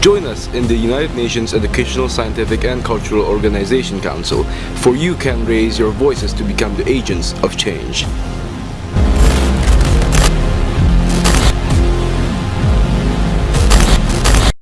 Join us in the United Nations Educational, Scientific and Cultural Organization Council, for you can raise your voices to become the agents of change.